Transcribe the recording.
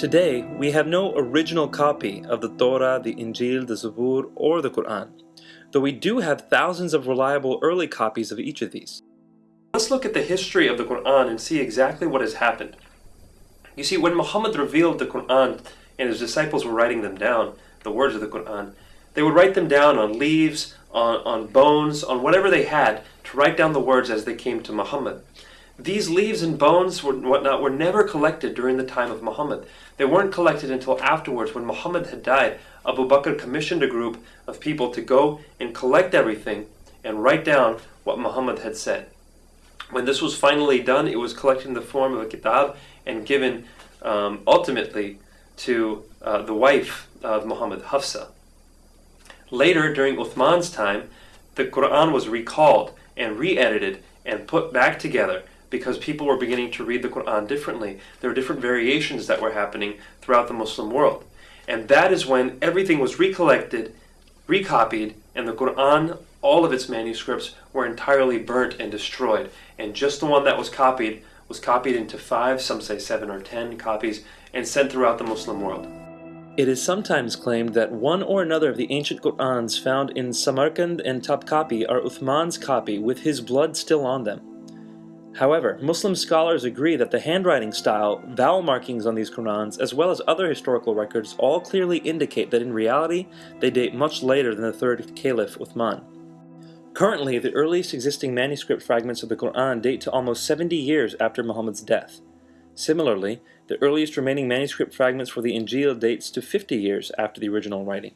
Today, we have no original copy of the Torah, the Injil, the Zabur, or the Quran, though we do have thousands of reliable early copies of each of these. Let's look at the history of the Quran and see exactly what has happened. You see, when Muhammad revealed the Quran and his disciples were writing them down, the words of the Quran, they would write them down on leaves, on, on bones, on whatever they had to write down the words as they came to Muhammad. These leaves and bones and whatnot were never collected during the time of Muhammad. They weren't collected until afterwards when Muhammad had died. Abu Bakr commissioned a group of people to go and collect everything and write down what Muhammad had said. When this was finally done, it was collected in the form of a kitab and given um, ultimately to uh, the wife of Muhammad, Hafsa. Later, during Uthman's time, the Quran was recalled and re-edited and put back together because people were beginning to read the Quran differently. There were different variations that were happening throughout the Muslim world. And that is when everything was recollected, recopied, and the Quran, all of its manuscripts, were entirely burnt and destroyed. And just the one that was copied was copied into five, some say seven or ten copies, and sent throughout the Muslim world. It is sometimes claimed that one or another of the ancient Qur'ans found in Samarkand and Topkapi are Uthman's copy with his blood still on them. However, Muslim scholars agree that the handwriting style, vowel markings on these Qur'ans, as well as other historical records all clearly indicate that in reality they date much later than the third Caliph Uthman. Currently, the earliest existing manuscript fragments of the Quran date to almost 70 years after Muhammad's death. Similarly, the earliest remaining manuscript fragments for the Injil dates to 50 years after the original writing.